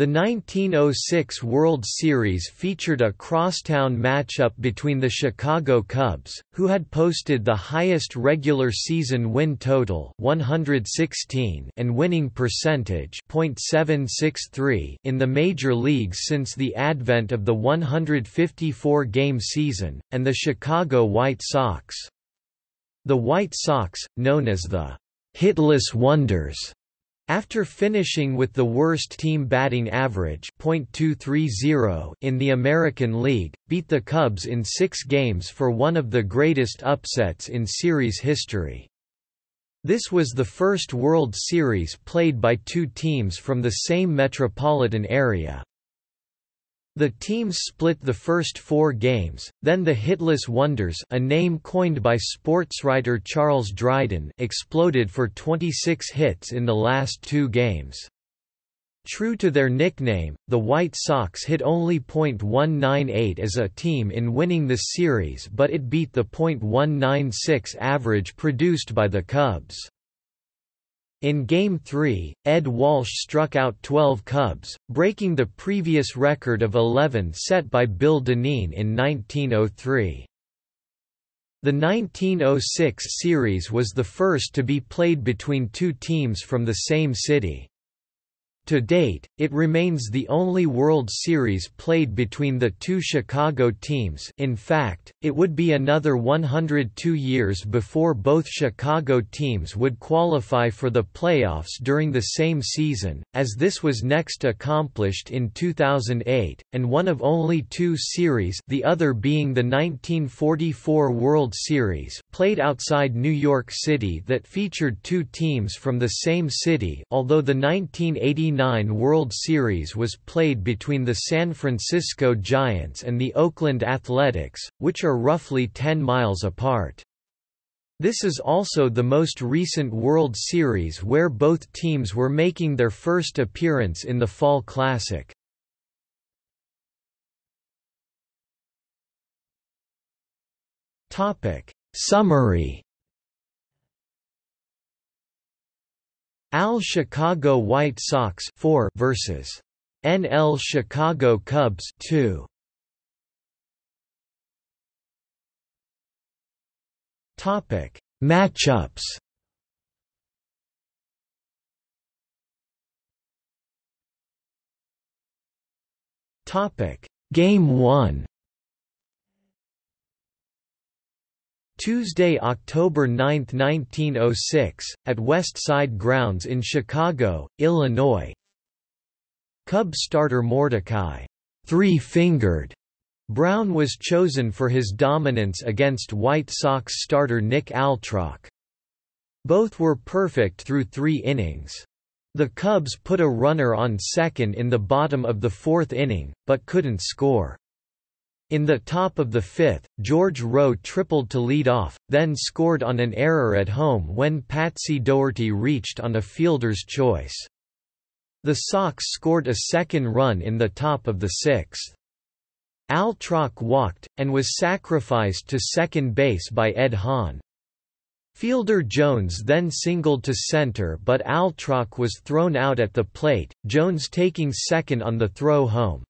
The 1906 World Series featured a crosstown matchup between the Chicago Cubs, who had posted the highest regular season win total 116 and winning percentage .763 in the major leagues since the advent of the 154-game season, and the Chicago White Sox. The White Sox, known as the «hitless wonders», after finishing with the worst team batting average .230 in the American League, beat the Cubs in six games for one of the greatest upsets in series history. This was the first World Series played by two teams from the same metropolitan area. The teams split the first four games, then the Hitless Wonders a name coined by sportswriter Charles Dryden exploded for 26 hits in the last two games. True to their nickname, the White Sox hit only .198 as a team in winning the series but it beat the .196 average produced by the Cubs. In Game 3, Ed Walsh struck out 12 Cubs, breaking the previous record of 11 set by Bill Dinneen in 1903. The 1906 series was the first to be played between two teams from the same city. To date, it remains the only World Series played between the two Chicago teams. In fact, it would be another 102 years before both Chicago teams would qualify for the playoffs during the same season, as this was next accomplished in 2008, and one of only two series the other being the 1944 World Series played outside New York City that featured two teams from the same city although the 1989 World Series was played between the San Francisco Giants and the Oakland Athletics, which are roughly 10 miles apart. This is also the most recent World Series where both teams were making their first appearance in the Fall Classic. Summary AL Chicago White Sox 4 versus NL Chicago Cubs 2. Topic: Matchups. Topic: Game 1. Tuesday, October 9, 1906, at West Side Grounds in Chicago, Illinois. Cubs starter Mordecai, three-fingered Brown was chosen for his dominance against White Sox starter Nick Altrock. Both were perfect through three innings. The Cubs put a runner on second in the bottom of the fourth inning, but couldn't score. In the top of the fifth, George Rohe tripled to lead off, then scored on an error at home when Patsy Dougherty reached on a fielder's choice. The Sox scored a second run in the top of the sixth. Altrock walked, and was sacrificed to second base by Ed Hahn. Fielder Jones then singled to center but Altrock was thrown out at the plate, Jones taking second on the throw home.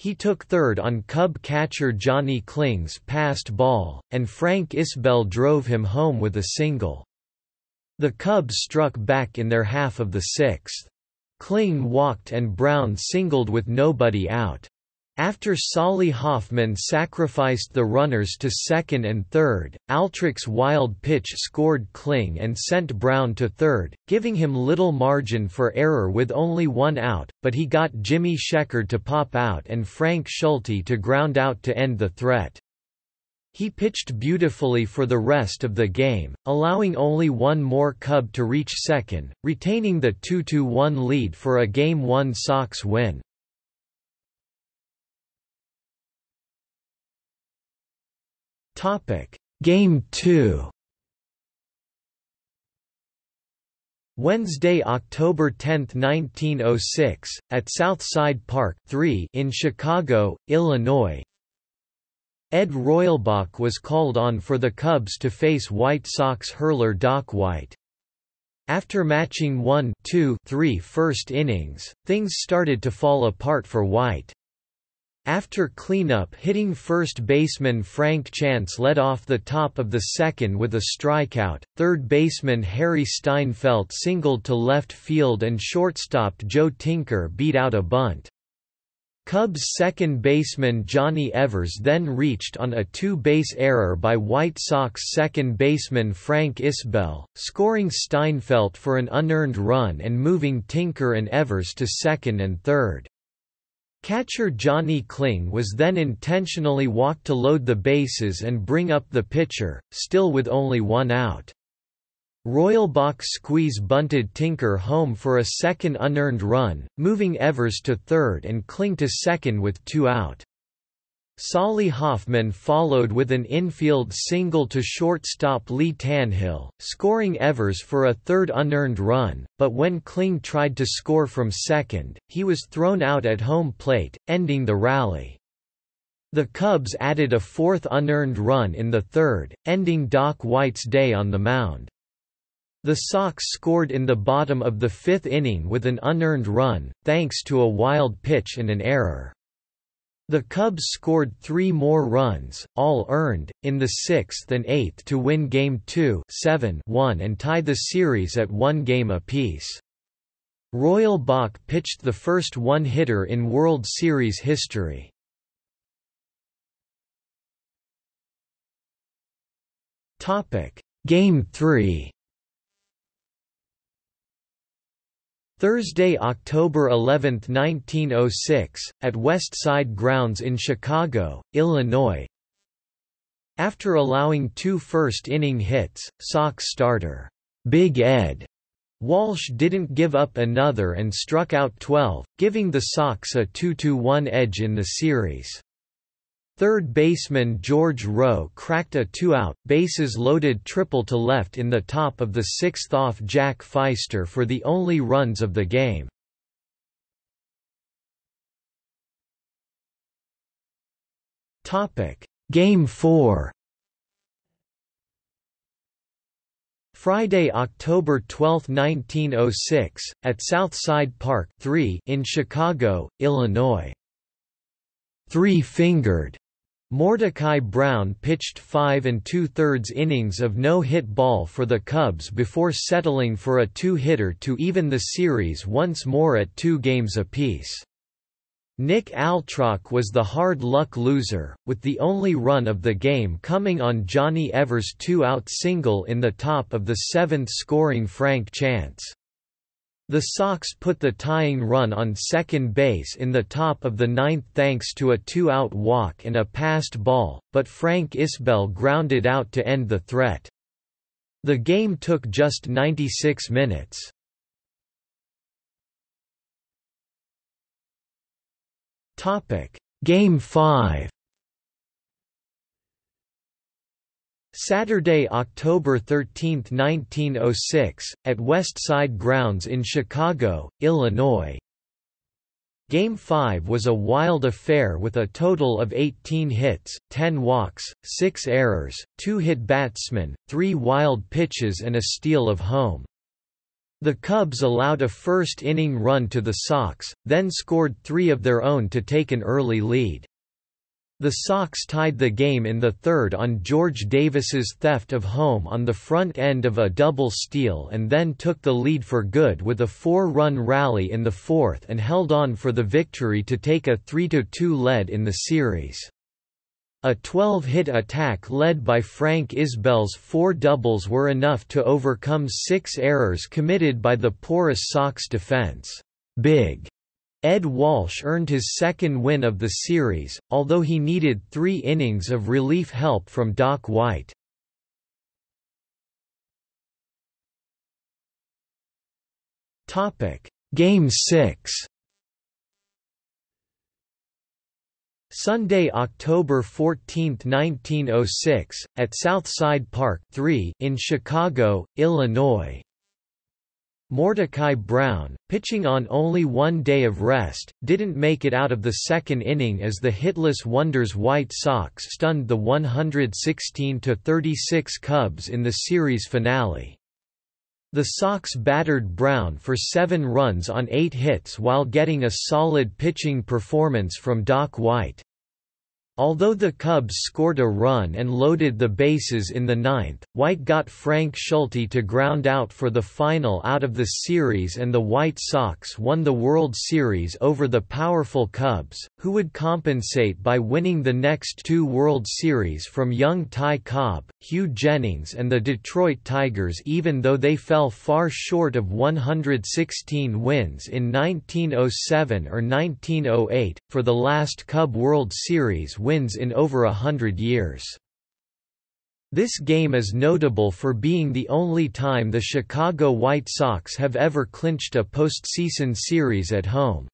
He took third on Cub catcher Johnny Kling's passed ball, and Frank Isbell drove him home with a single. The Cubs struck back in their half of the sixth. Kling walked and Brown singled with nobody out. After Solly Hofman sacrificed the runners to second and third, Altrock's wild pitch scored Kling and sent Brown to third, giving him little margin for error with only one out, but he got Jimmy Sheckard to pop out and Frank Schulte to ground out to end the threat. He pitched beautifully for the rest of the game, allowing only one more Cub to reach second, retaining the 2–1 lead for a Game 1 Sox win. Topic: Game 2. Wednesday, October 10, 1906, at Southside Park 3 in Chicago, Illinois. Ed Reulbach was called on for the Cubs to face White Sox hurler Doc White. After matching 1 2 3 first innings, things started to fall apart for White. After cleanup hitting first baseman Frank Chance led off the top of the second with a strikeout, third baseman Harry Steinfeldt singled to left field and shortstop Joe Tinker beat out a bunt. Cubs second baseman Johnny Evers then reached on a two-base error by White Sox second baseman Frank Isbell, scoring Steinfeldt for an unearned run and moving Tinker and Evers to second and third. Catcher Johnny Kling was then intentionally walked to load the bases and bring up the pitcher, still with only one out. Reulbach squeeze bunted Tinker home for a second unearned run, moving Evers to third and Kling to second with two out. Solly Hofman followed with an infield single to shortstop Lee Tannehill, scoring Evers for a third unearned run, but when Kling tried to score from second, he was thrown out at home plate, ending the rally. The Cubs added a fourth unearned run in the third, ending Doc White's day on the mound. The Sox scored in the bottom of the fifth inning with an unearned run, thanks to a wild pitch and an error. The Cubs scored three more runs, all earned, in the sixth and eighth to win Game 2 7-1 and tie the series at one game apiece. Reulbach pitched the first one-hitter in World Series history. Game 3 Thursday, October 11, 1906, at West Side Grounds in Chicago, Illinois. After allowing two first-inning hits, Sox starter, Big Ed Walsh didn't give up another and struck out 12, giving the Sox a 2–1 edge in the series. Third baseman George Rohe cracked a two-out, bases-loaded triple to left in the top of the sixth off Jack Pfiester for the only runs of the game. Game 4 Friday, October 12, 1906, at Southside Park 3 in Chicago, Illinois. Three-fingered Mordecai Brown pitched five and two-thirds innings of no-hit ball for the Cubs before settling for a two-hitter to even the series once more at two games apiece. Nick Altrock was the hard-luck loser, with the only run of the game coming on Johnny Evers' two-out single in the top of the seventh scoring Frank Chance. The Sox put the tying run on second base in the top of the ninth thanks to a two-out walk and a passed ball, but Frank Isbell grounded out to end the threat. The game took just 96 minutes. Game 5 Saturday, October 13, 1906, at West Side Grounds in Chicago, Illinois. Game 5 was a wild affair with a total of 18 hits, 10 walks, 6 errors, 2 hit batsmen, 3 wild pitches and a steal of home. The Cubs allowed a first-inning run to the Sox, then scored three of their own to take an early lead. The Sox tied the game in the third on George Davis's theft of home on the front end of a double steal and then took the lead for good with a four-run rally in the fourth and held on for the victory to take a 3–2 lead in the series. A 12-hit attack led by Frank Isbell's four doubles were enough to overcome six errors committed by the porous Sox defense. Big Ed Walsh earned his second win of the series, although he needed three innings of relief help from Doc White. Game 6 Sunday, October 14, 1906, at Southside Park 3 in Chicago, Illinois. Mordecai Brown, pitching on only one day of rest, didn't make it out of the second inning as the hitless Wonders White Sox stunned the 116–36 Cubs in the series finale. The Sox battered Brown for seven runs on eight hits while getting a solid pitching performance from Doc White. Although the Cubs scored a run and loaded the bases in the ninth, White got Frank Schulte to ground out for the final out of the series and the White Sox won the World Series over the powerful Cubs, who would compensate by winning the next two World Series from young Ty Cobb, Hugh Jennings and the Detroit Tigers even though they fell far short of 116 wins in 1907 or 1908, for the last Cub World Series wins in over a hundred years. This game is notable for being the only time the Chicago White Sox have ever clinched a postseason series at home.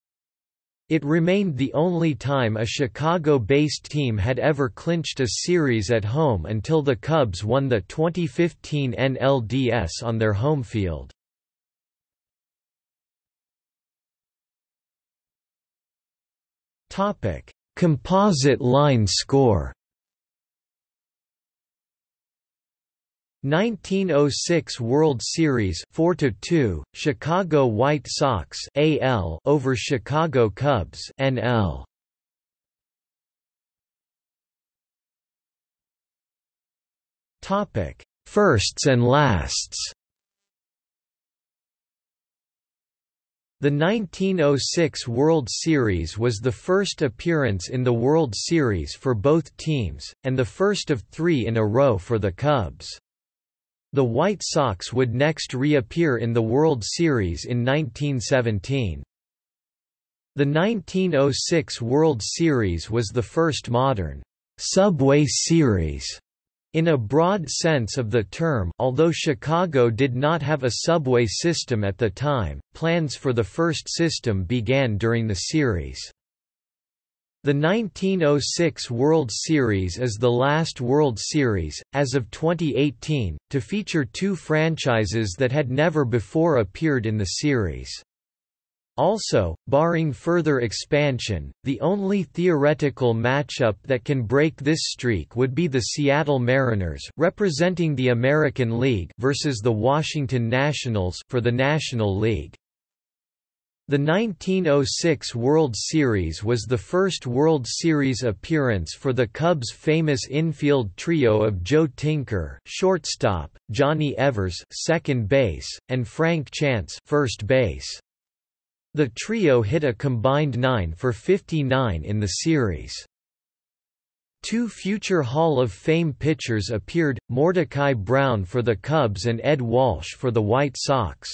It remained the only time a Chicago-based team had ever clinched a series at home until the Cubs won the 2015 NLDS on their home field. Topic: Composite line score. 1906 World Series 4 2 Chicago White Sox AL over Chicago Cubs NL Topic Firsts and lasts The 1906 World Series was the first appearance in the World Series for both teams, and the first of three in a row for the Cubs. The White Sox would next reappear in the World Series in 1917. The 1906 World Series was the first modern Subway Series in a broad sense of the term although Chicago did not have a subway system at the time, plans for the first system began during the series. The 1906 World Series is the last World Series, as of 2018, to feature two franchises that had never before appeared in the series. Also, barring further expansion, the only theoretical matchup that can break this streak would be the Seattle Mariners representing the American League versus the Washington Nationals for the National League. The 1906 World Series was the first World Series appearance for the Cubs' famous infield trio of Joe Tinker, shortstop, Johnny Evers, second base, and Frank Chance, first base. The trio hit a combined 9 for 59 in the series. Two future Hall of Fame pitchers appeared, Mordecai Brown for the Cubs and Ed Walsh for the White Sox.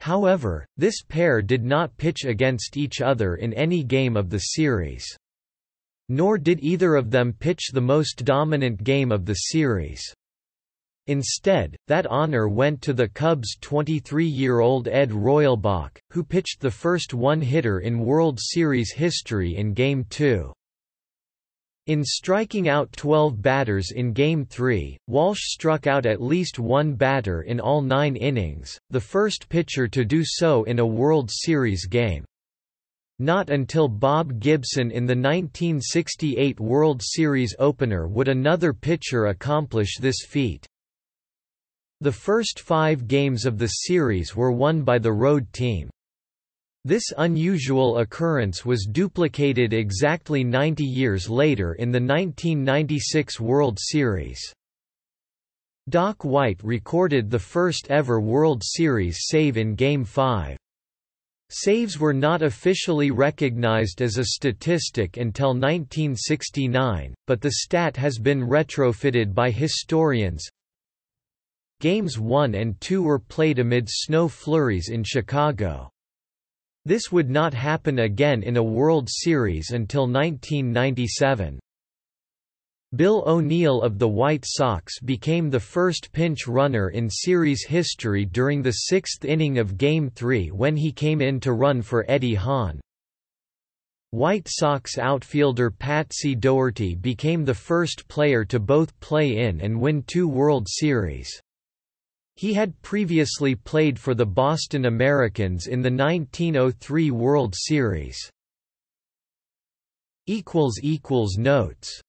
However, this pair did not pitch against each other in any game of the series. Nor did either of them pitch the most dominant game of the series. Instead, that honor went to the Cubs' 23-year-old Ed Reulbach, who pitched the first one-hitter in World Series history in Game 2. In striking out 12 batters in Game 3, Walsh struck out at least one batter in all nine innings, the first pitcher to do so in a World Series game. Not until Bob Gibson in the 1968 World Series opener would another pitcher accomplish this feat. The first five games of the series were won by the road team. This unusual occurrence was duplicated exactly 90 years later in the 1996 World Series. Doc White recorded the first ever World Series save in Game 5. Saves were not officially recognized as a statistic until 1969, but the stat has been retrofitted by historians, Games 1 and 2 were played amid snow flurries in Chicago. This would not happen again in a World Series until 1997. Bill O'Neill of the White Sox became the first pinch runner in series history during the sixth inning of Game 3 when he came in to run for Eddie Hahn. White Sox outfielder Patsy Dougherty became the first player to both play in and win two World Series. He had previously played for the Boston Americans in the 1903 World Series. Notes